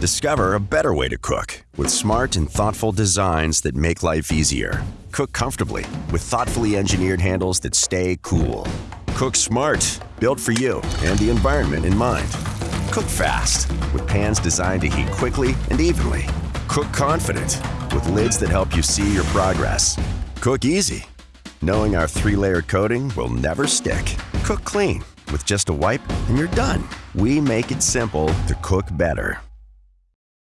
Discover a better way to cook with smart and thoughtful designs that make life easier. Cook comfortably with thoughtfully engineered handles that stay cool. Cook smart, built for you and the environment in mind. Cook fast with pans designed to heat quickly and evenly. Cook confident with lids that help you see your progress. Cook easy, knowing our three layer coating will never stick. Cook clean with just a wipe and you're done. We make it simple to cook better.